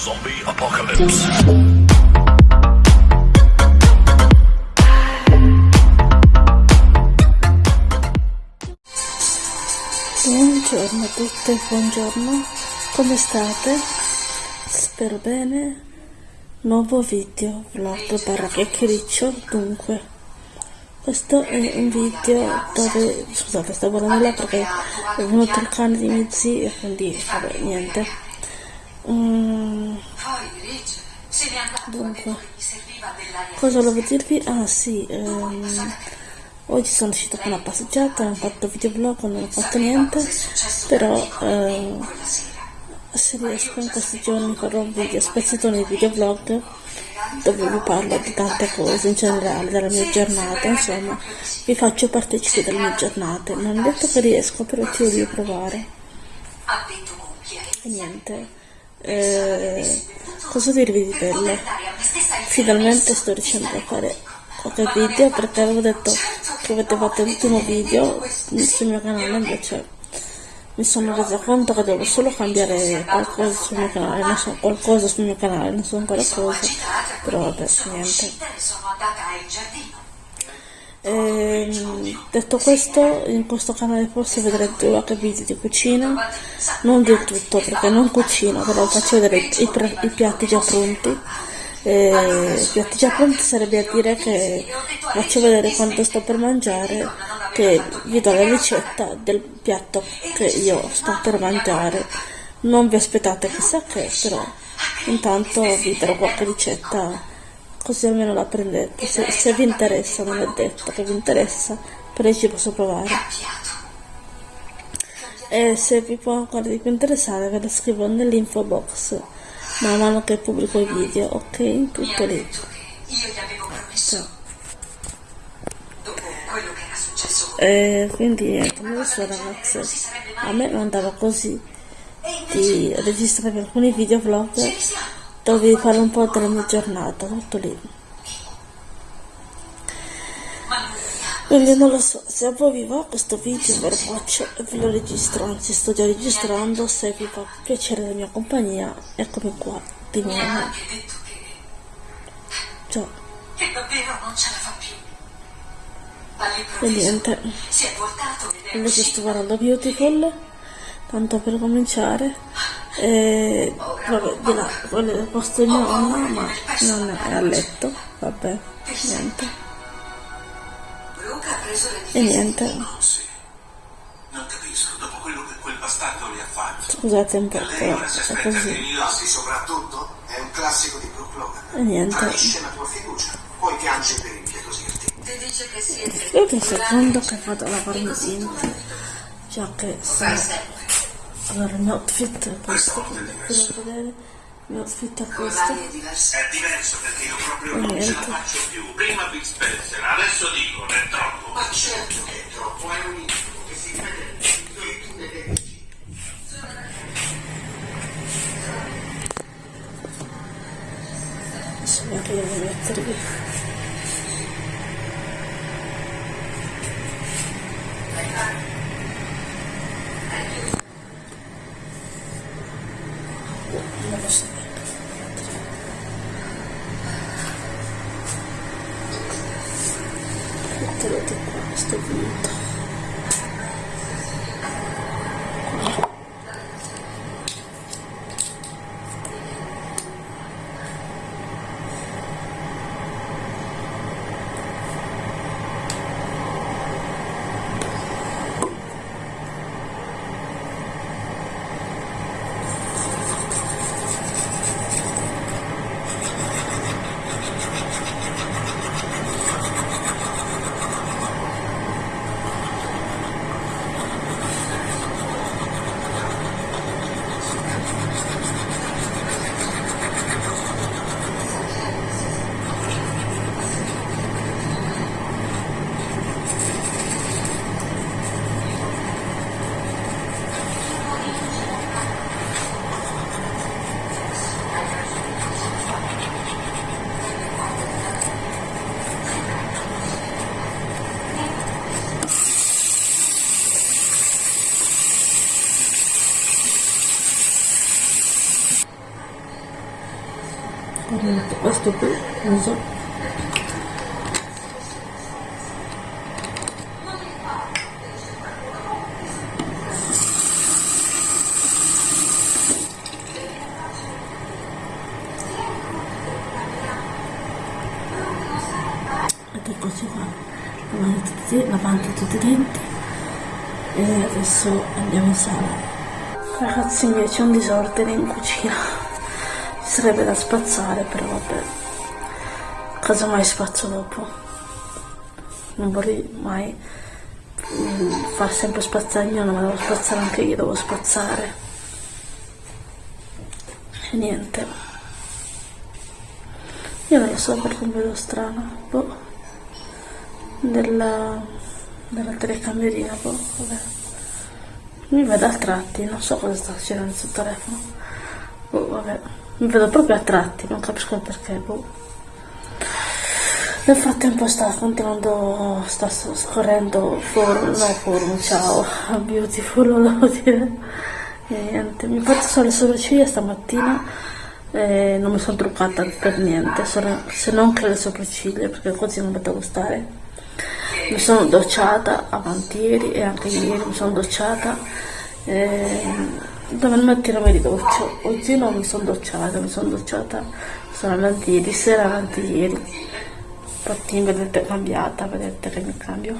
Zombie Apocalypse. Buongiorno a tutte, buongiorno, come state? Spero bene. Nuovo video, vlog barra chiacchiericcio, dunque. Questo è un video dove, scusate sto guardando là perché è venuto il cane di miei zii e quindi vabbè niente. Mm, dunque, cosa volevo dirvi? Ah sì, ehm, Oggi sono uscita con una passeggiata, non ho fatto videoblog, non ho fatto niente, però eh, se riesco in questi giorni farò un video, spezzettone di videoblog dove vi parlo di tante cose in generale, della mia giornata, insomma, vi faccio partecipi delle mie giornate. Non ho detto che riesco, però ci voglio provare. E niente, eh, cosa dirvi di bello? Finalmente sto riuscendo a fare qualche video perché avevo detto che avete fatto l'ultimo video sul mio canale invece mi sono resa conto che devo solo cambiare qualcosa sul mio canale non so qualcosa sul mio canale non so ancora cosa però vabbè niente e, detto questo in questo canale forse vedrete qualche video di cucina. Non di tutto perché non cucino però faccio vedere i, i, piatti già pronti. Eh, piatti già pronti sarebbe a dire che faccio vedere quanto sto per mangiare che vi do la ricetta del piatto che io sto per mangiare. Non vi aspettate chissà che però intanto vi darò qualche ricetta così almeno la prendete se, se vi interessa non è detto che vi interessa però ci posso provare. E se vi può ancora di più interessare ve lo scrivo nell'info box man mano che pubblico i video, ok? Tutto lì. Ciao. E quindi niente, adesso ragazze, a me mandava così di registrare alcuni video vlog dove fare un po' della mia giornata, tutto lì. Quindi non lo so, se a voi vi va questo video ve lo faccio e ve lo registro, anzi sto già registrando, se vi fa piacere la mia compagnia, eccomi qua, di nuovo. Ciao. Che davvero non ce la fa più. E niente, invece sto guardando Beautiful, tanto per cominciare. E vabbè, di là, quello del posto mia nonna, ma non è a letto, vabbè, niente. E niente, scusate un po', però è così. E niente. Io un secondo che vado a lavarmi i denti, già che sono... Allora, il mio outfit è questo, potete vedere, il mio outfit è questo. L'area è diversa. È diverso perché io proprio non ce la faccio più. Prima Big Spencer, adesso dico, è troppo. Ma certo che è troppo, è un incubo che si vede Adesso mi arrivo a mettervi. Non lo uso. Ed qua lavando tutti, lavando tutti i denti. E adesso andiamo in sala. Ragazzi miei c'è un disordine in cucina. Ci sarebbe da spazzare però vabbè casomai spazzo dopo non vorrei mai mm, far sempre spazzare io ma devo spazzare anche io devo spazzare e niente io non lo so perché mi vedo strano boh della, della telecamerina boh vabbè mi vedo a tratti, non so cosa sta succedendo sul telefono. Boh, vabbè. Mi vedo proprio a tratti, non capisco perché, boh. Nel frattempo sta continuando, sta scorrendo forum, no forum, ciao, beautiful, volevo dire. E niente, mi fatto solo le sopracciglia stamattina e non mi sono truccata per niente, se non che le sopracciglia, perché così non vedo gustare. Mi sono docciata avanti ieri e anche ieri mi sono docciata eh, dove mattina mi ridoccio oggi non mi sono docciata mi sono docciata solamente ieri sera avanti ieri infatti vedete cambiata vedete che mi cambio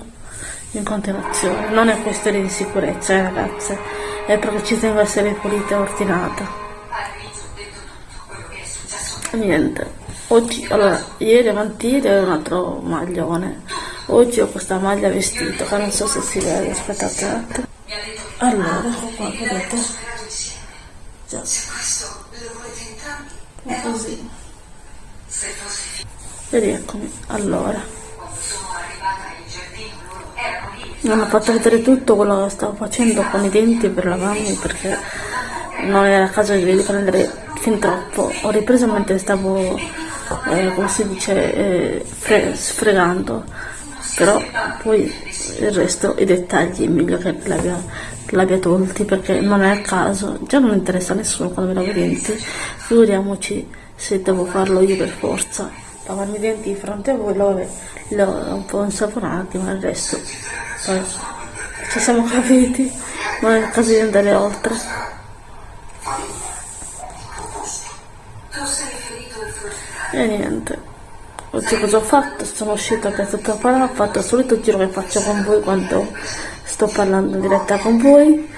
in continuazione non è questione di sicurezza eh, ragazze è perché ci tengo a essere pulita e ordinata niente oggi allora ieri avanti era un altro maglione Oggi ho questa maglia vestito che non so se si vede, aspettate. Allora, qua, vedete? Già. È così. E rieccomi. Allora. Non ho fatto vedere tutto quello che stavo facendo con i denti per lavarmi perché non era caso di riprendere fin troppo. Ho ripreso mentre stavo, eh, come si dice, eh, fre sfregando però poi il resto, i dettagli è meglio che l'abbia tolti perché non è a caso, già non interessa a nessuno quando mi lavo i denti, figuriamoci se devo farlo io per forza, lavarmi i denti di fronte a voi, lo, lo un po' insaponati, ma resto, poi ci siamo capiti, non è il caso di andare oltre. E niente. Oggi cosa ho fatto? Sono uscita per tutta parola, ho fatto il solito giro che faccio con voi quando sto parlando in diretta con voi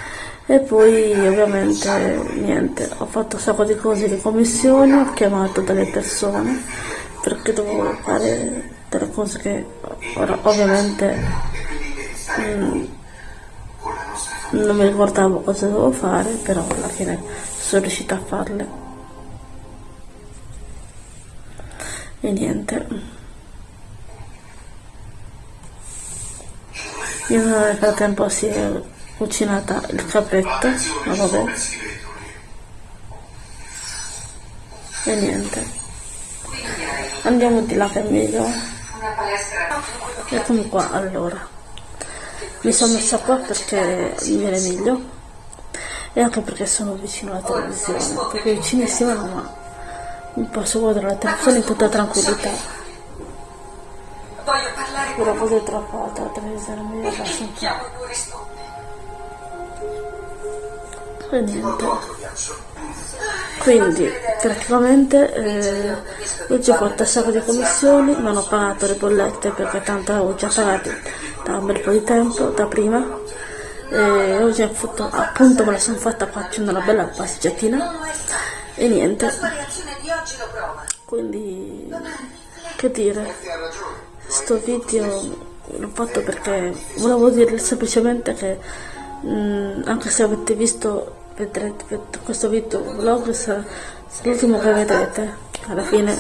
e poi ovviamente niente, ho fatto un sacco di cose di commissione, ho chiamato delle persone perché dovevo fare delle cose che ora ovviamente mm, non mi ricordavo cosa dovevo fare, però alla fine sono riuscita a farle. e niente. Io nel frattempo si è cucinata il capretto ma vabbè. E niente andiamo di là che è meglio eccomi qua allora. Mi sono messa qua perché mi viene meglio. E anche perché sono vicino alla televisione perché vicinissima non ha posso guardare la televisione in tutta tranquillità. Però è troppo alta la televisione, mi abbassa un po'. E niente. Quindi praticamente eh, oggi ho fatto sacco di commissioni, non ho pagato le bollette perché tanto ho già pagato da un bel po' di tempo, da prima. E oggi fatto, appunto me la sono fatta facendo una bella passeggiatina. E niente. Quindi che dire? Sto video l'ho fatto perché volevo dirle semplicemente che mh, mm, anche se avete visto vedrete questo video vlog sarà, sarà l'ultimo che vedrete alla fine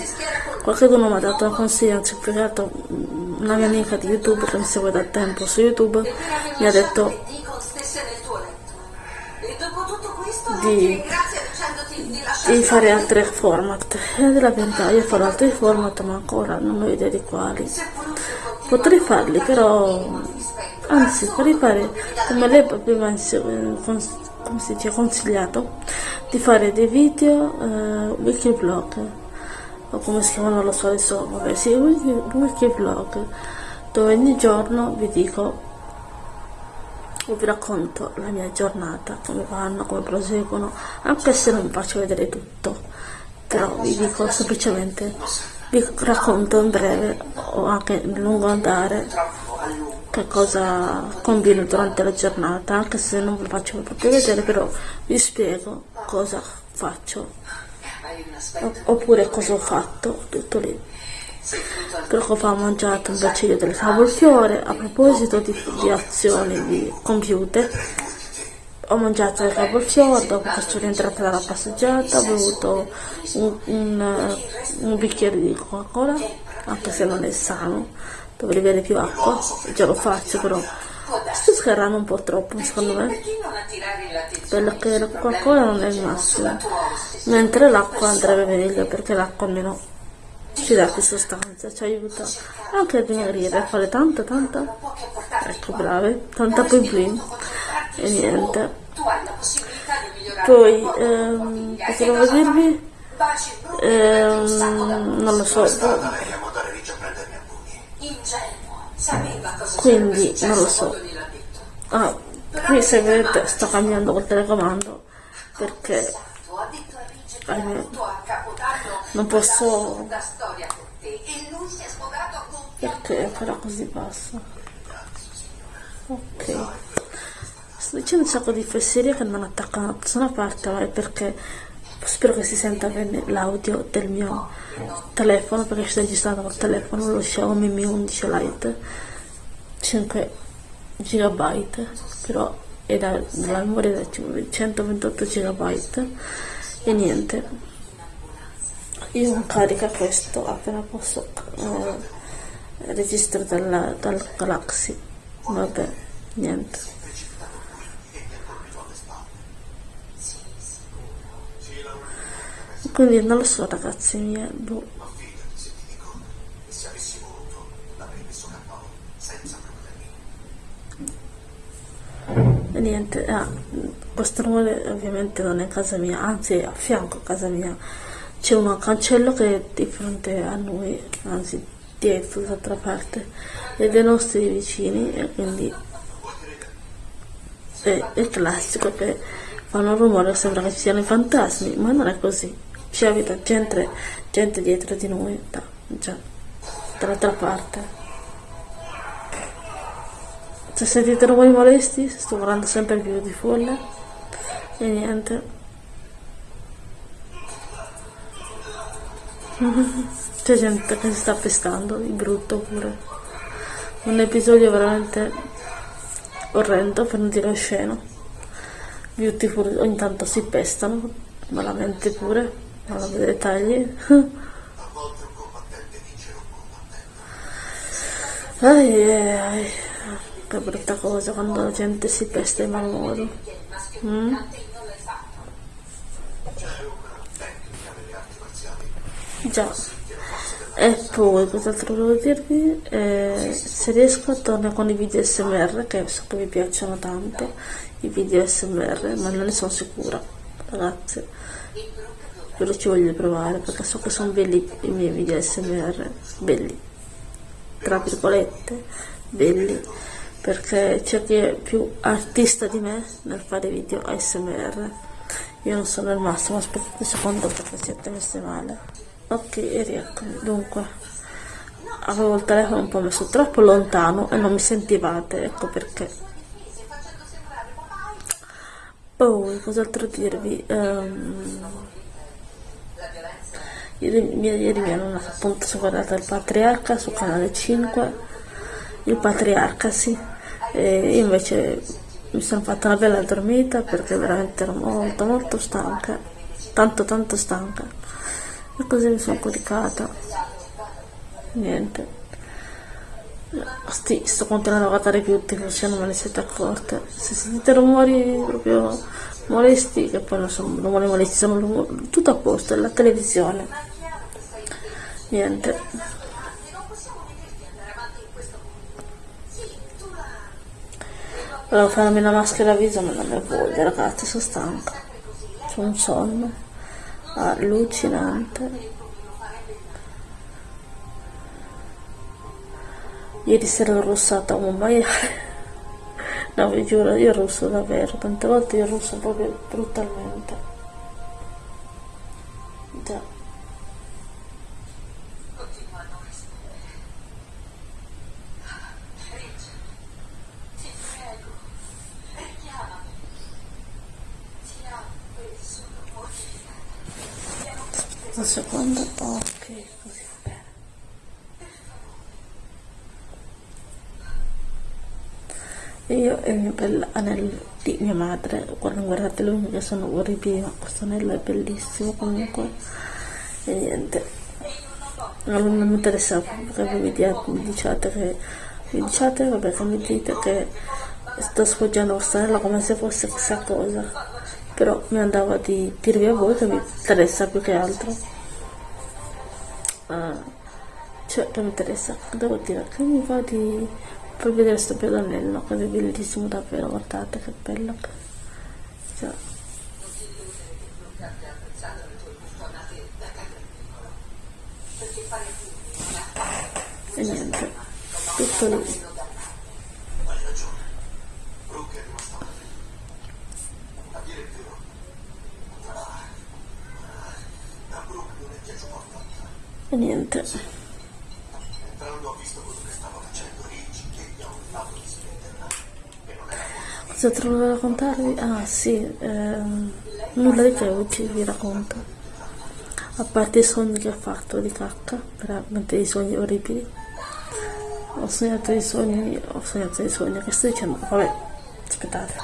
qualcuno mi ha dato un consiglio anzi spiegato una mia amica di youtube che mi segue da tempo su youtube mi ha detto di di fare altri format. E della verità io farò altri format ma ancora non ho idea di quali. Potrei farli però anzi potrei fare come lei prima come si dice consigliato di fare dei video eh, wiki vlog o come si chiama non lo so adesso vabbè sì Wiki Vlog dove ogni giorno vi dico o vi racconto la mia giornata come vanno come proseguono anche se non vi faccio vedere tutto però vi dico semplicemente vi racconto in breve o anche in lungo andare che cosa combino durante la giornata anche se non vi faccio proprio vedere però vi spiego cosa faccio. Oppure cosa ho fatto tutto lì. Fa ho mangiato un bacino del cavolfiore a proposito di, di azioni di compiute ho mangiato il cavolfiore dopo che sono rientrata dalla passeggiata ho bevuto un, un, un bicchiere di coca cola anche se non è sano dovrei bere più acqua già lo faccio però sto scarrando un po' troppo secondo me. Perché la coca cola non è il massimo. Mentre l'acqua andrebbe meglio perché l'acqua almeno ci dà più sostanza ci aiuta anche a dimagrire a fare tanta tanta. Ecco brave tanta poi bling e niente. Poi ehm, cosa dirvi ehm, non lo so quindi non lo so. ah, qui se vedete sto cambiando col telecomando perché ahimè, non posso perché però così passa? Ok. Sto dicendo un sacco di fesserie che non attaccano da nessuna parte ma è perché spero che si senta bene l'audio del mio telefono perché sto registrando col telefono lo Xiaomi Mi 11 Lite 5 GB però è da, la memoria da 128 GB e niente. Io carica questo appena posso eh, registro dal, dal Galaxy. Vabbè niente quindi non lo so ragazzi miei boh. e niente ah, questo rumore ovviamente non è casa mia anzi è a fianco a casa mia c'è un cancello che è di fronte a noi anzi dietro dall'altra parte e dei nostri vicini e quindi è, è classico che fanno rumore sembra che ci siano i fantasmi ma non è così ci abita gente, gente dietro di noi da, già, dall'altra parte. Se sentite rumori molesti sto guardando sempre più di folle. E niente. C'è gente che si sta pestando di brutto pure. Un episodio veramente orrendo per non dire osceno. Beautiful ogni tanto si pestano malamente pure non ho dei dettagli. Ai, ai, che brutta cosa quando la gente si pesta in mal modo. Mm? già. E poi cos'altro volevo dirvi? Eh, se riesco torno con i video smr che so che vi piacciono tanto i video smr ma non ne sono sicura ragazzi però ci voglio provare perché so che sono belli i miei video smr belli tra virgolette belli perché c'è chi è più artista di me nel fare video ASMR io non sono il massimo aspettate un secondo perché siete messe male. Ok e rieccomi. Dunque avevo il telefono un po' messo troppo lontano e non mi sentivate ecco perché. Poi cos'altro dirvi? Um, Ieri, ieri mi hanno appunto guardato il Patriarca su canale 5, il Patriarca sì, e invece mi sono fatta una bella dormita perché veramente ero molto molto stanca, tanto tanto stanca, e così mi sono coricata, niente. Sti, sto continuando a guardare più tv se non me ne siete accorte. Se sentite rumori proprio molesti, che poi non sono rumori molesti, sono tutto a posto, la televisione. Niente. Volevo farmi la maschera viso, ma non ne voglio, ragazzi, sono stanca. C'è un sonno allucinante. Ieri sera ho rossato un maiale no vi giuro io russo davvero tante volte io russo proprio brutalmente già Continuano a rispondere. Richard, ti prego, richiamami. Ti amo e sono mortificata. un secondo ok così va bene io e il mio bel anello di mia madre. Guarda, guardate le unghie sono orribili questo anello è bellissimo comunque. E niente. Non mi interessa che voi mi diciate che mi diciate vabbè che mi dite che sto sfoggiando questo anello come se fosse chissà cosa. Però mi andava di dirvi a voi che mi interessa più che altro. Ah, cioè che mi interessa. Devo dire che mi va di per vedere sto pedonello è bellissimo davvero guardate che bello. Cioè, e niente tutto lì. Hai ragione. Cosa trovo da raccontarvi? ah sì ehm, nulla di che oggi vi racconto? A parte i sogni che ho fatto di cacca veramente dei sogni orribili. Ho sognato dei sogni ho sognato dei sogni che sto dicendo? Vabbè aspettate.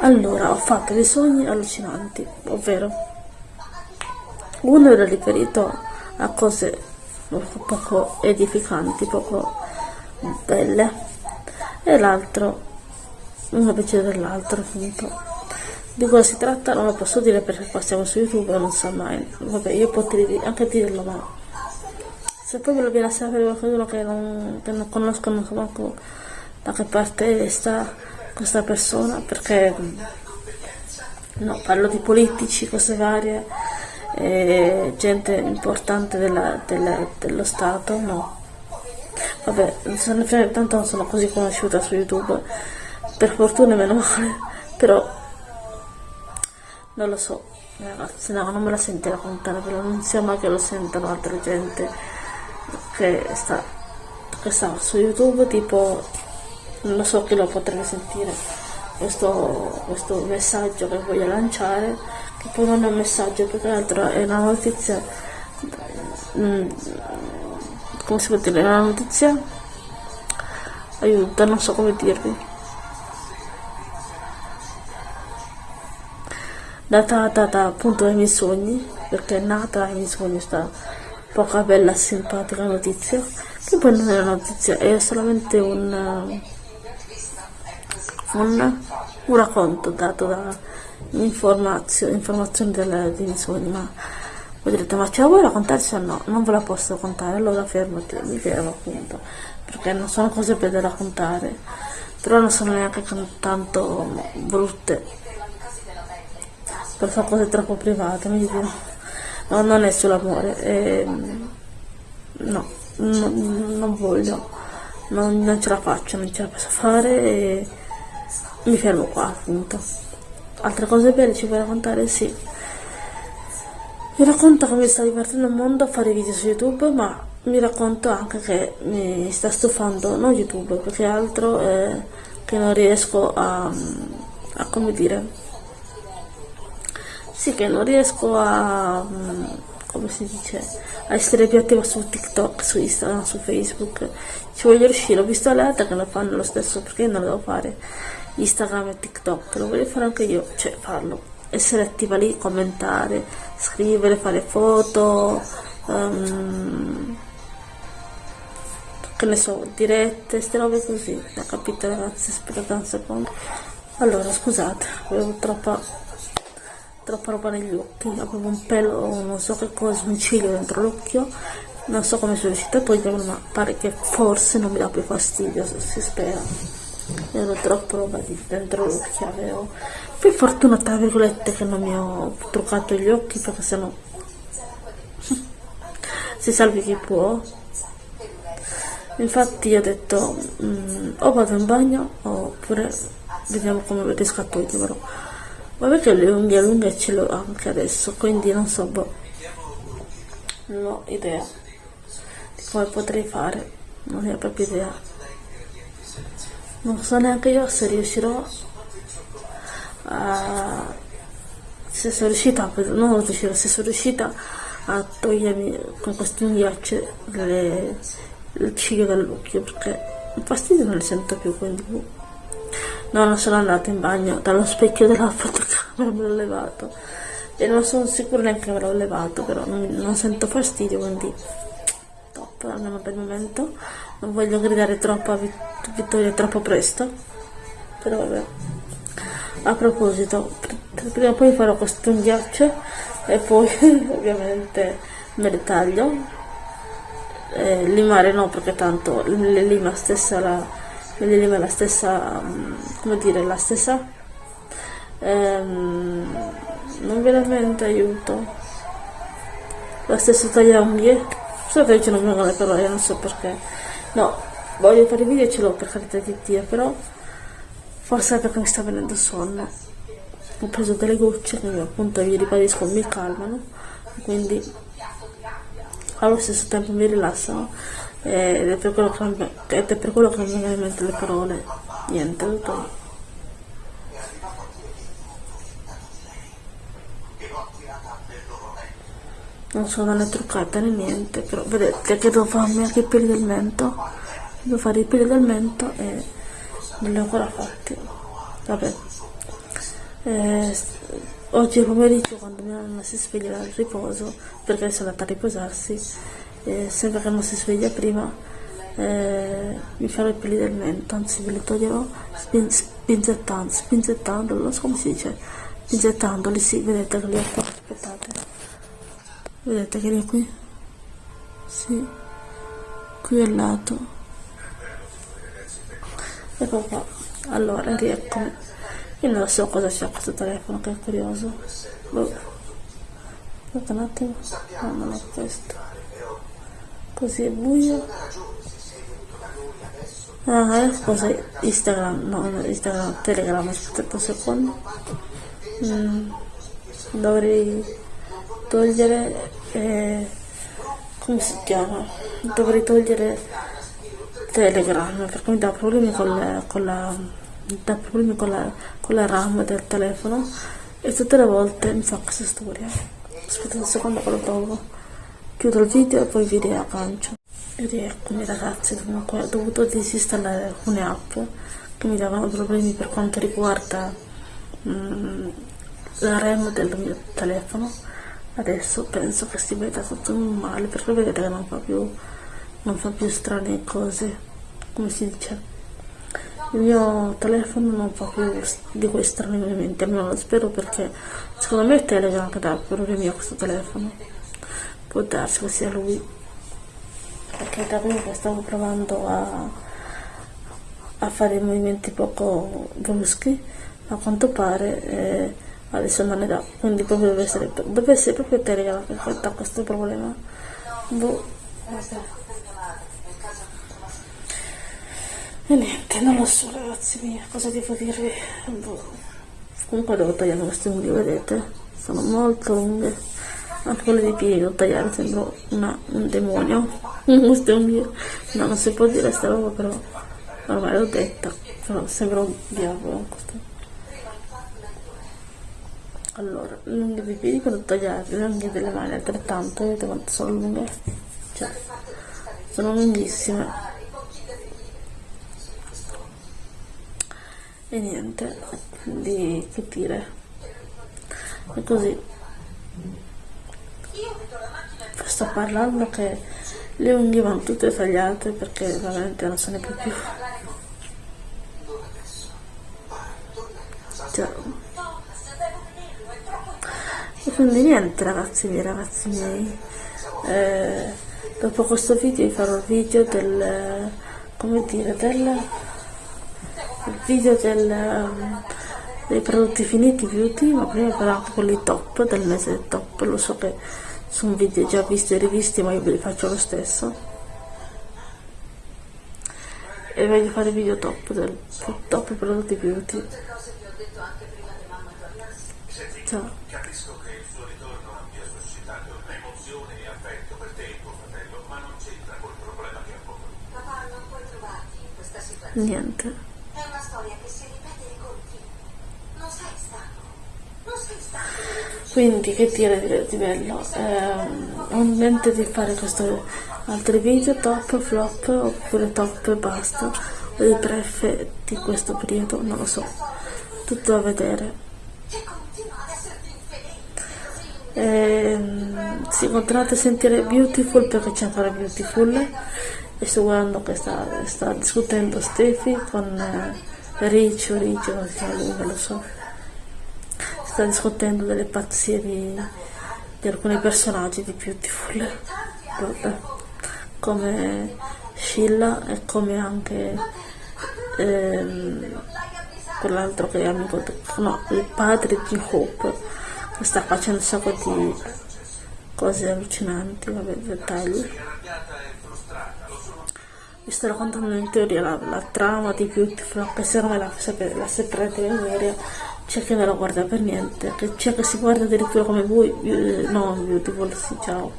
Allora ho fatto dei sogni allucinanti ovvero uno era riferito a cose poco edificanti poco belle e l'altro uno peggio dell'altro appunto. Di cosa si tratta? Non lo posso dire perché qua siamo su youtube e non so mai. Vabbè io potrei anche dirlo ma se poi ve lo viene a sapere qualcuno che non, che non conosco non so manco da che parte sta questa persona perché no, parlo di politici, cose varie eh, gente importante della- della- dello Stato no. Vabbè tanto non sono così conosciuta su youtube per fortuna meno male però non lo so ragazzi no non me la sento raccontare però non sia mai che lo sentano altre gente che sta che sta su youtube tipo non lo so chi lo potrebbe sentire questo, questo messaggio che voglio lanciare che poi non è un messaggio più che altro è una notizia mm, come si può dire è una notizia aiuto non so come dirvi data, data appunto dai miei sogni, perché è nata dai miei sogni questa poca bella simpatica notizia, che poi non è una notizia, è solamente un, un, un racconto dato da informazio- informazioni della- dei miei sogni, ma voi direte, ma ce la vuoi raccontarci o no? Non ve la posso raccontare, allora fermati, mi fermo appunto, perché non sono cose belle da raccontare, però non sono neanche tanto brutte per fare cose troppo private, mi dico, no, non è sull'amore, è- no, non, non voglio, non, non ce la faccio, non ce la posso fare e mi fermo qua appunto. Altre cose belle ci vuoi raccontare? Sì. Vi racconto che mi sta divertendo il mondo a fare video su YouTube, ma mi racconto anche che mi sta stufando non YouTube, più che altro eh, che non riesco a, a come dire, sì, che non riesco a, mm, come si dice, a essere più attiva su TikTok, su Instagram, su Facebook. Ci voglio riuscire, ho visto l'altra che lo fanno lo stesso, perché non lo devo fare Instagram e TikTok, lo voglio fare anche io, cioè farlo. Essere attiva lì, commentare, scrivere, fare foto, ehm, che ne so, dirette, ste robe così. Ha capito ragazzi? Aspettate un secondo. Allora, scusate, avevo troppa troppa roba negli occhi, avevo un pelo, non so che cosa, un ciglio dentro l'occhio, non so come sono riuscita a toglierlo, ma pare che forse non mi dà più fastidio, si spera. Ero troppo roba dentro l'occhio, avevo. Per fortuna, tra virgolette, che non mi ho truccato gli occhi, perché sennò si salvi chi può. infatti ho detto mm, o vado in bagno oppure vediamo come riesco a toglierlo vabbè che le unghie lunghe ce l'ho anche adesso quindi non so boh non ho idea di come potrei fare non ho proprio idea non so neanche io se riuscirò a se sono riuscita non riuscirò se sono riuscita a togliermi con questi unghiacci le, il ciglio dall'occhio perché il fastidio non li sento più quindi boh. No non sono andata in bagno dallo specchio della fotocamera me l'ho levato. E non sono sicura neanche che me l'ho levato però non, non sento fastidio quindi top almeno per il momento. Non voglio gridare troppo a Vittoria troppo presto però vabbè. A proposito prima o poi farò questo unghiaccio e poi ovviamente me le taglio. Eh, limare no perché tanto le lima stessa la, lima la stessa mm, come dire la stessa ehm, non veramente aiuto. La stessa taglia unghie so che non vengono le parole non so perché. No voglio fare video ce l'ho per carità di Dio però forse è perché mi sta venendo sonno. Ho preso delle gocce che appunto vi ribadisco mi calmano quindi allo stesso tempo mi rilassano ed è per quello che, ed è per quello che non mi vengono in mente le parole. Niente tutto. Non sono né truccata né niente però vedete che devo farmi anche i peli del mento? Devo fare i peli del mento e non li ho ancora fatti. Vabbè. Eh, oggi pomeriggio quando mia mamma si sveglia dal riposo perché sono andata a riposarsi eh, sembra che non si sveglia prima eh, mi farò i peli del mento anzi ve li toglierò spin, spinzettando spinzettando non so come si dice? Spinzettandoli sì vedete che li ho qua aspettate. Vedete che è qui? Sì. Qui al lato. Ecco qua. Allora rieccomi io non so cosa c'è questo telefono che è curioso. Boh. aspetta un attimo. No non è questo così è buio. Ah è cosa instagram no instagram telegram aspetta un secondo. Mm. dovrei togliere eh, come si chiama? Dovrei togliere telegram perché mi dà problemi con, le, con la dà problemi con la, con la ram del telefono e tutte le volte mi fa questa storia. Aspetta un secondo che lo trovo chiudo il video e poi vi riaggancio. Ed eccomi ragazzi comunque ho dovuto disinstallare alcune app che mi davano problemi per quanto riguarda mm, la RAM del mio telefono. Adesso penso che si veda tutto normale perché vedete che non fa più non fa più strane cose come si dice. Il mio telefono non fa più di quei strani movimenti almeno lo spero perché secondo me è Telegram che dà problemi a questo telefono può darsi che sia lui. Perché prima che stavo provando a, a fare movimenti poco bruschi a quanto pare eh, adesso non ne dà. Quindi proprio deve essere, deve essere proprio Telegram che ha questo problema. Boh, e niente non lo so ragazzi miei cosa devo dirvi? Boh. comunque devo tagliare queste unghie vedete? Sono molto lunghe anche quelle dei piedi devo tagliare sembro una, un demonio. Queste unghie no non si può dire sta roba però ormai l'ho detta. Però sembra un diavolo questo. Allora le unghie dei piedi quando tagliate le unghie delle mani altrettanto vedete quanto sono lunghe cioè sono lunghissime. E niente di che dire. E così sto parlando che le unghie vanno tutte tagliate perché veramente non se ne può più. Cioè, e quindi niente ragazzi miei ragazzi miei. Eh, dopo questo video vi farò il video del come dire del, video del, um, dei prodotti finiti beauty ma prima farò anche quelli top del mese top lo so che sono video già visti e rivisti ma io ve li faccio lo stesso. E voglio fare video top del top prodotti beauty Tutte cose quindi che dire di, bello? Ehm, ho in mente di fare questo altri video top flop oppure top e basta. O di pref di questo periodo non lo so. Tutto da vedere. Ehm, sì, continuate a sentire Beautiful perché c'è ancora Beautiful e sto guardando che sta, sta discutendo Steffi con eh, Riccio, Riccio, chiama lui, non lo so. Sta discutendo delle pazzie di, di alcuni personaggi di Beautiful, Vabbè. come Sheila e come anche ehm, quell'altro che è amico, no, il padre di Hope che sta facendo un sacco di cose allucinanti, vabbè, dettagli. Vi sto raccontando in teoria la, la trama di Beautiful, anche se non me la, la saprete in memoria, c'è chi non la guarda per niente, c'è che si guarda addirittura come voi, no Beautiful, sì, ciao,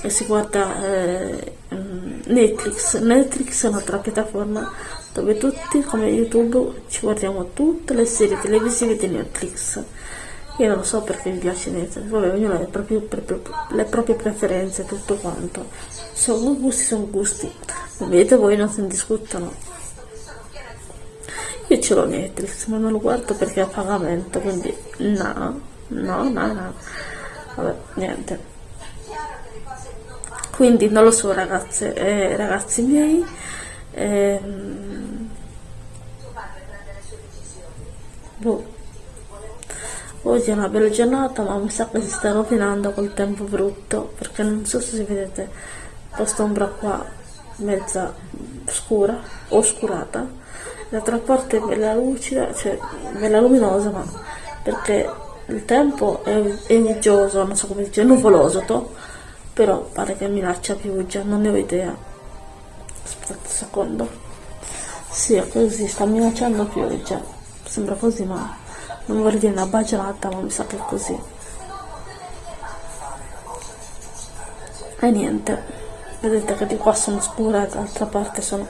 che si guarda eh, mm, Netflix. Netflix è un'altra piattaforma dove tutti, come YouTube, ci guardiamo tutte le serie televisive di Netflix. Io non lo so perché mi piace Netflix, vabbè, ognuno ha le proprie, le proprie preferenze, tutto quanto. Sono gusti, sono gusti. Vedete voi non ne discutono. Io ce l'ho Netflix, ma non lo guardo perché è a pagamento, quindi no, no, no, no. Vabbè, niente. Quindi non lo so ragazze e ragazzi miei. ehm, boh. Oggi è una bella giornata, ma mi sa che si sta rovinando col tempo brutto, perché non so se vedete quest'ombra qua mezza scura, oscurata, l'altra parte è bella lucida, cioè bella luminosa, ma perché il tempo è, è uggioso, non so come dice, nuvoloso, to, però pare che minaccia pioggia, non ne ho idea. Aspetta un secondo. Sì, è così, sta minacciando pioggia. Sembra così, ma non vorrei dire una baggianata, ma mi sa che è così. E niente, vedete che di qua sono scura e dall'altra parte sono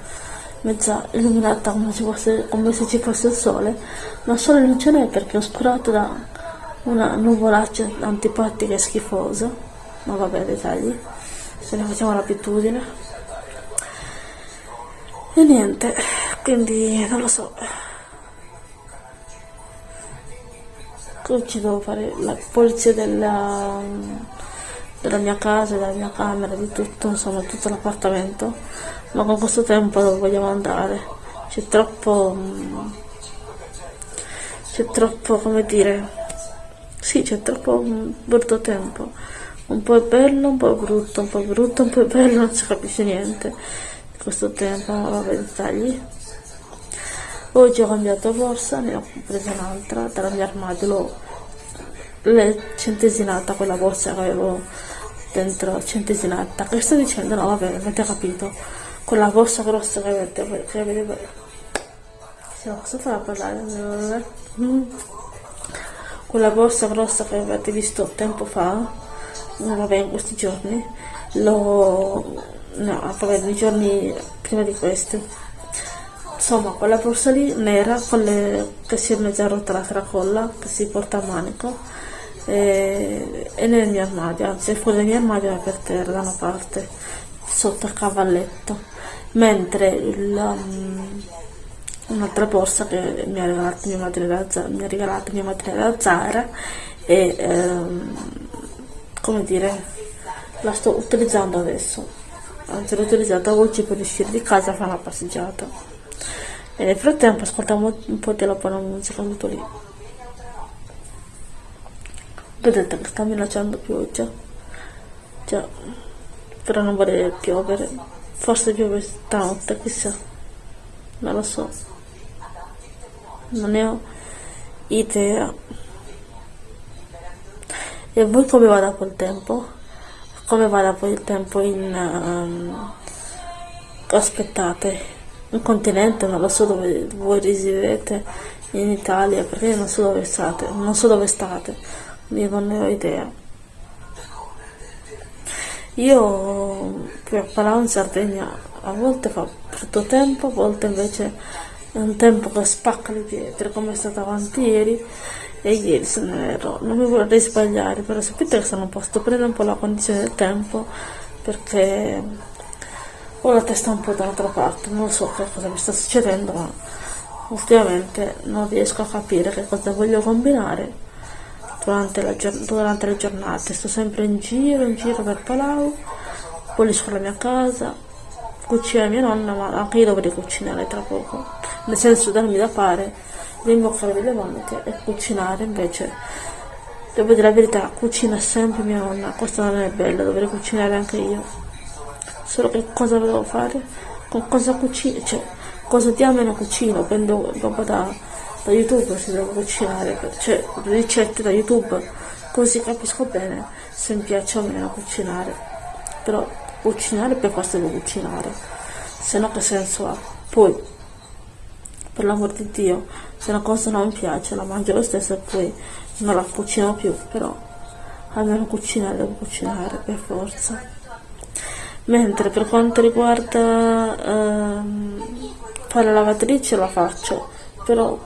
mezza illuminata come, ci fosse- come se ci fosse il sole, ma il sole non ce n'è perché è oscurato da una nuvolaccia antipatica e schifosa, ma vabbè dettagli, se ne facciamo l'abitudine. E niente, quindi non lo so. Qui ci devo fare la pulizia della, della mia casa, della mia camera, di tutto, insomma, tutto l'appartamento. Ma con questo tempo dove vogliamo andare? C'è troppo. mm, C'è troppo, come dire. Sì, c'è troppo mm, brutto tempo. Un po' è bello, un po' è brutto, un po' è brutto, un po' è bello, non si capisce niente questo tempo, vabbè, dettagli. Oggi ho cambiato borsa, ne ho presa un'altra dalla mia armadio, l'ho centesinata quella borsa che avevo dentro, centesinata. Che sto dicendo? No, vabbè, avete capito. Quella borsa grossa che avete, che avete ma cosa fa a parlare? Mm. Quella borsa grossa che avete visto tempo fa, vabbè, in questi giorni, l'ho... no, vabbè, nei giorni prima di questi. Insomma, quella borsa lì nera con le, che si è mezza rotta la tracolla, che si porta a manico, e, è nel mio armadio, anzi fuori dal mio armadio è per terra da una parte, sotto il cavalletto. Mentre um, un'altra borsa che mi ha regalato mia madre da, Za- mi ha regalato mia madre da Zara e ehm, come dire la sto utilizzando adesso. Anzi l'ho utilizzata oggi per uscire di casa a fare una passeggiata. E nel frattempo ascoltiamo un po' della buona musica tutto lì. Vedete che sta minacciando pioggia. Già però non vorrei piovere forse piove stanotte chissà. Non lo so. Non ne ho idea. E voi come va dopo il tempo? come va dopo il tempo in ehm, aspettate? Un continente, non lo so dove voi risiedete in Italia, perché non so dove state, non so dove state, io non ne ho idea. Io per parlare in Sardegna a volte fa brutto tempo, a volte invece è un tempo che spacca le pietre, come è stato avanti ieri e ieri se ne ero. Non mi vorrei sbagliare, però sapete che sono un po' sto prendendo un po' la condizione del tempo perché ho la testa un po' dall'altra parte, non so che cosa mi sta succedendo, ma ultimamente non riesco a capire che cosa voglio combinare durante, la, durante le giornate. Sto sempre in giro, in giro per Palau, pulisco la mia casa, cucina mia nonna, ma anche io dovrei cucinare tra poco. Nel senso darmi da fare, rimboccare le maniche e cucinare invece. Devo dire la verità, cucina sempre mia nonna, questo non è bello, dovrei cucinare anche io. Solo che cosa devo fare? Con cosa cucino? Cioè, cosa diamine cucino? Prendo roba da da youtube se devo cucinare cioè ricette da youtube così capisco bene se mi piace o meno cucinare però cucinare per forza devo cucinare se no che senso ha poi per l'amor di dio se una cosa non mi piace la mangio lo stesso e poi non la cucino più però almeno cucinare devo cucinare per forza mentre per quanto riguarda ehm, fare la lavatrice la faccio però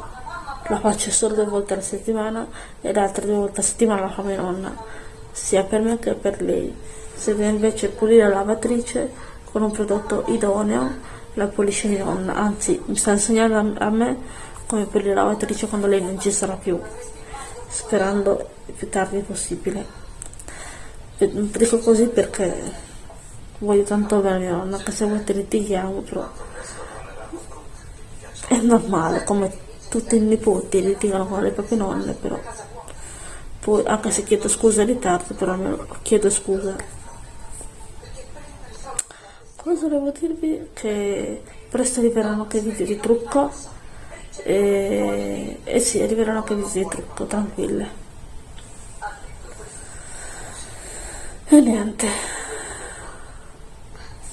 la faccio solo due volte alla settimana e le altre due volte alla settimana la fa mia nonna, sia per me che per lei. Se deve invece pulire la lavatrice con un prodotto idoneo, la pulisce mia nonna, anzi mi sta insegnando a me come pulire la lavatrice quando lei non ci sarà più, sperando il più tardi possibile. Dico così perché voglio tanto bene mia nonna, anche se a volte litighiamo, però è normale, come tutti i nipoti litigano con le proprie nonne, però poi anche se chiedo scusa in ritardo, però chiedo scusa. Cosa volevo dirvi? Che presto arriveranno anche video di trucco e, e sì, arriveranno anche video di trucco, tranquille. E niente,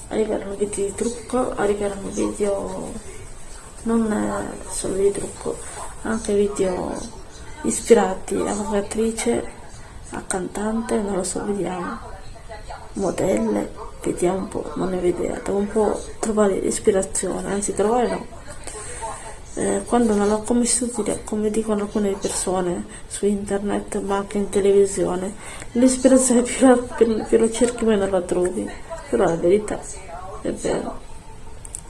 arriveranno video di trucco, arriveranno video non solo di trucco, anche video ispirati a un'attrice, a cantante, non lo so, vediamo, modelle, vediamo un po', non ne idea, devo un po' trovare ispirazione, anzi trovare no. Eh, quando non ho come studiare, come dicono alcune persone su internet, ma anche in televisione, l'ispirazione più la, più, più la cerchi meno la trovi, però la verità è vero.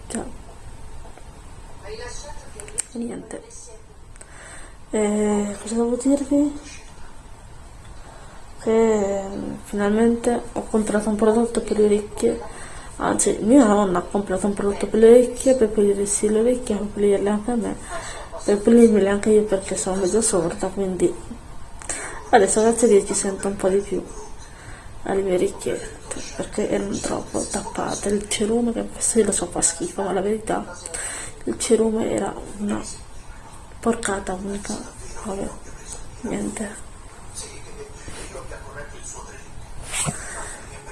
Ciao niente e cosa devo dirvi? Che finalmente ho comprato un prodotto per le orecchie. Anzi mia nonna ha comprato un prodotto per le orecchie per pulirsi le orecchie per pulirle anche a me per pulirmele anche io perché sono mezzo sorda quindi adesso grazie a Dio ci sento un po' di più alle mie orecchiette perché erano troppo tappate. Il cerume che questo lo so fa schifo ma la verità il cerume era una porcata unica. Vabbè niente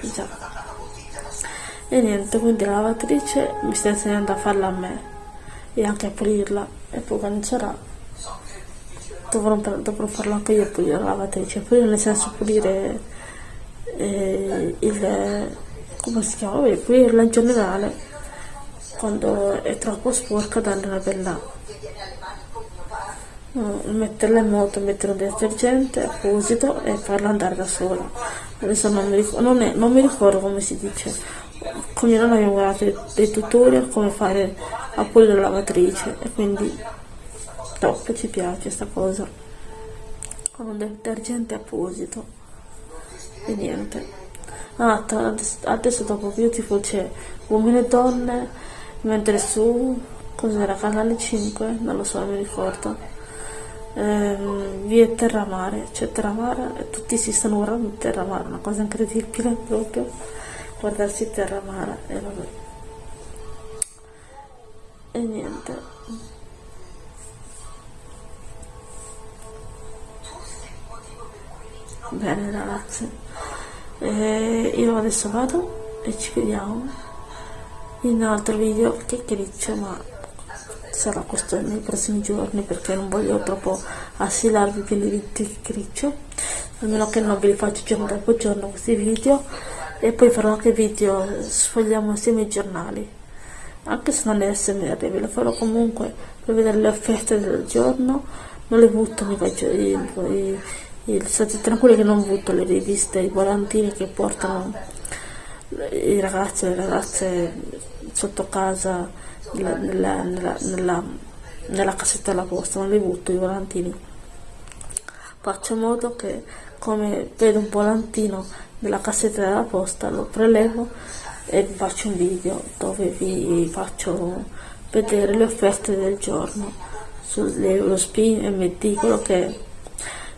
già. E niente quindi la lavatrice mi sta insegnando a farla a me e anche a pulirla. E poi quando sarà dovrò, dovrò farlo anche io pulire la lavatrice. Pulire nel senso pulire eh, il come si chiama? Vabbè, pulirla in generale quando è troppo sporca darle una bella no, metterla in moto mettere un detergente apposito e farla andare da sola adesso non mi, ricordo, non, è, non mi ricordo come si dice. Con mia nonna abbiamo guardato dei, tutorial come fare a pulire la lavatrice. E quindi top ci piace sta cosa. Con un detergente apposito. E niente. Ah, adesso dopo Beautiful c'è uomini e donne mentre su cos'era? Canale 5 non lo so mi ricordo ehm, via Terramare. C'è Terramare tutti si stanno guardando Terramare una cosa incredibile proprio. Guardarsi Terramare e vabbè. E niente. Bene ragazzi. E io adesso vado e ci vediamo in un altro video chiacchiericcio ma sarà questo nei prossimi giorni perché non voglio troppo assilarvi pieni di chiacchiericcio almeno che non ve li faccio giorno dopo giorno questi video e poi farò anche video sfogliamo insieme i giornali. Anche se non è SMR ve lo farò comunque per vedere le offerte del giorno non le butto mi faccio i, i, i, state tranquilli che non butto le riviste i volantini che portano i ragazzi e le ragazze sotto casa nella, nella, nella, nella, nella cassetta della posta non li butto i volantini. Faccio in modo che come vedo un volantino nella cassetta della posta lo prelevo e vi faccio un video dove vi faccio vedere le offerte del giorno. sull'Eurospin MD quello che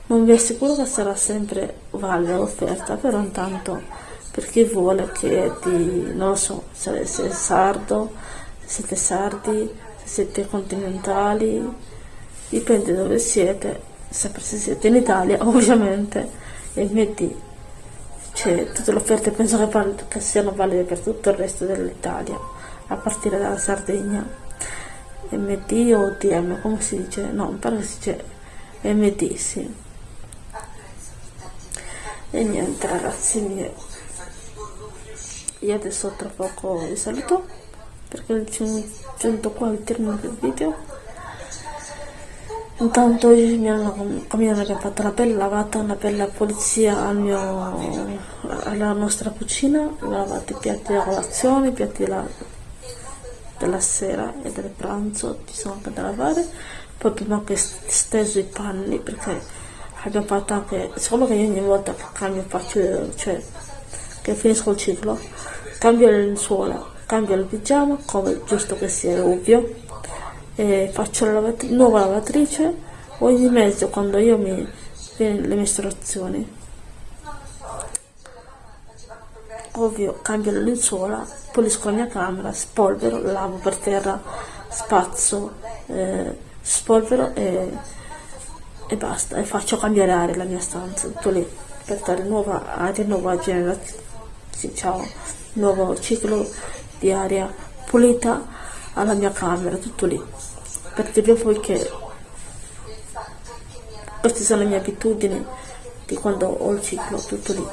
non vi assicuro che sarà sempre valida l'offerta però intanto per chi vuole che di non so se siete sardo se siete sardi se siete continentali dipende dove siete sempre se siete in Italia ovviamente MD c'è tutte le offerte penso che, che siano valide per tutto il resto dell'Italia a partire dalla Sardegna. MD o DM come si dice? No mi pare che si dice MD sì. E niente ragazzi io adesso tra poco vi saluto perché sono giunto qua al termine del video. Intanto oggi mi hanno, mi hanno fatto la pelle lavata, una bella pulizia al mio, alla nostra cucina, ho lavato i piatti della colazione, i piatti della, della sera e del pranzo, ci sono anche da lavare, poi prima che steso i panni perché abbiamo fatto anche, siccome che io ogni volta che cambio faccio, cioè che finisco il ciclo, cambio le lenzuola, cambio il pigiama, come giusto che sia, ovvio, e faccio la lavat nuova lavatrice ogni mezzo quando io mi le mestruazioni. Ovvio cambio la lenzuola pulisco la mia camera spolvero lavo per terra spazzo eh, spolvero e, e basta. E faccio cambiare aria la mia stanza tutto lì per dare nuova aria nuova generazione ciao nuovo ciclo di aria pulita alla mia camera, tutto lì. Per dire poi che queste sono le mie abitudini di quando ho il ciclo, tutto lì.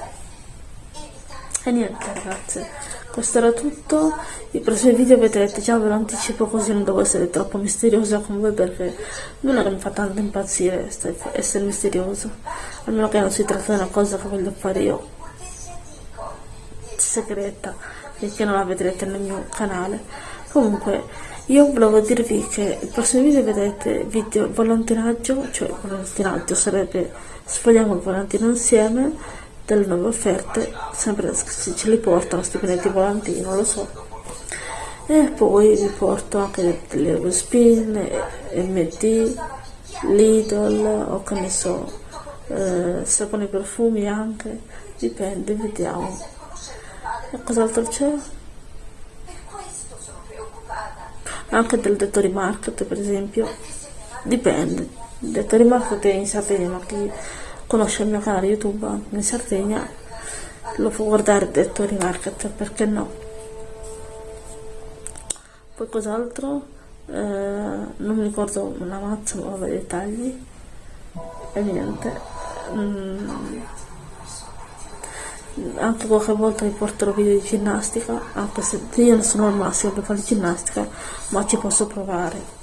E niente ragazze, questo era tutto. I prossimi video vedrete, già ve lo anticipo così non devo essere troppo misteriosa con voi perché non è che mi fa tanto impazzire essere misterioso. Almeno che non si tratta di una cosa che voglio fare io segreta e che non la vedrete nel mio canale. Comunque io volevo dirvi che il prossimo video vedete video volantinaggio cioè volantinaggio sarebbe sfogliamo il volantino insieme delle nuove offerte sempre se ce li portano stipendi volantini non lo so. E poi vi porto anche delle Eurospin MD Lidl o che ne so eh, saponi profumi anche dipende vediamo. e cos'altro c'è? anche del Dettori Market per esempio. Dipende. Il Dettori Market è in Sardegna chi conosce il mio canale youtube in Sardegna lo può guardare il Dettori Market perché no? Poi cos'altro? Eh, non mi ricordo una mazza ma vabbè dettagli e niente. Mm anche qualche volta vi porterò video di ginnastica anche se io non sono al massimo per fare ginnastica ma ci posso provare.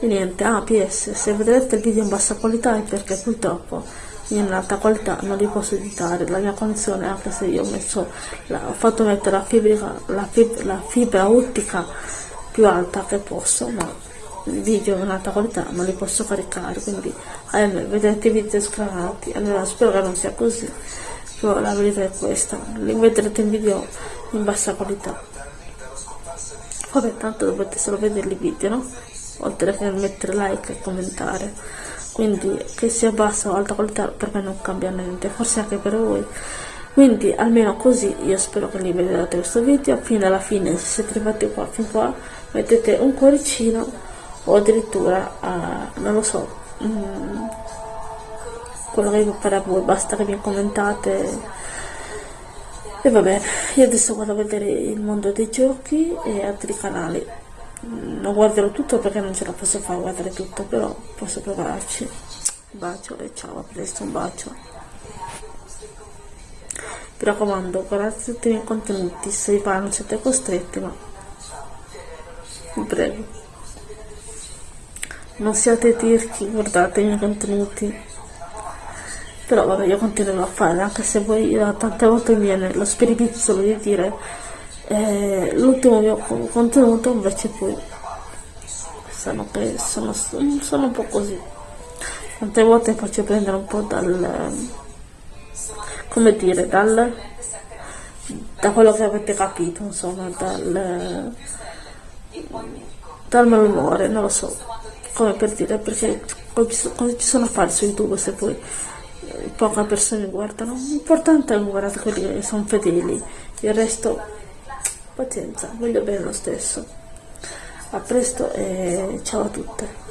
E niente ah ps se vedrete il video in bassa qualità è perché purtroppo in alta qualità non li posso editare. La mia connessione anche se io ho messo la, ho fatto mettere la fibra la fibra, la fibra ottica più alta che posso ma video in alta qualità non li posso caricare quindi ahimè, vedete i video scranati allora spero che non sia così però la verità è questa li vedrete in video in bassa qualità. Vabbè tanto dovete solo vedere i video no? oltre che mettere like e commentare. Quindi che sia bassa o alta qualità per me non cambia niente forse anche per voi. Quindi almeno così io spero che li vedrete questo video. Fino alla fine se siete arrivati qua fin qua mettete un cuoricino o addirittura uh, non lo so mm, quello che vi pare a voi basta che mi commentate E vabbè, io adesso vado a vedere il mondo dei giochi e altri canali. Mm, Non guarderò tutto perché non ce la posso fare a guardare tutto, però posso provarci. Un bacio e ciao, a presto, un bacio. Mi raccomando, guardate tutti i miei contenuti, se vi pare non siete costretti, ma vi prego. Non siate tirchi, guardate i miei contenuti. Però vabbè, io continuerò a fare, anche se poi eh, tante volte mi viene lo spiritizzolo di dire eh, l'ultimo mio co- contenuto, invece poi sono, sono, sono un po' così. Tante volte faccio prendere un po' dal, come dire, dal, da quello che avete capito, insomma, dal, dal malumore, non lo so, come per dire, perché cosa ci sono a fare su YouTube se poi eh, poche persone guardano, l'importante è guardare quelli che sono fedeli, il resto pazienza, voglio bene lo stesso. A presto e ciao a tutte.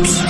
Click on Zombie Apocalypse.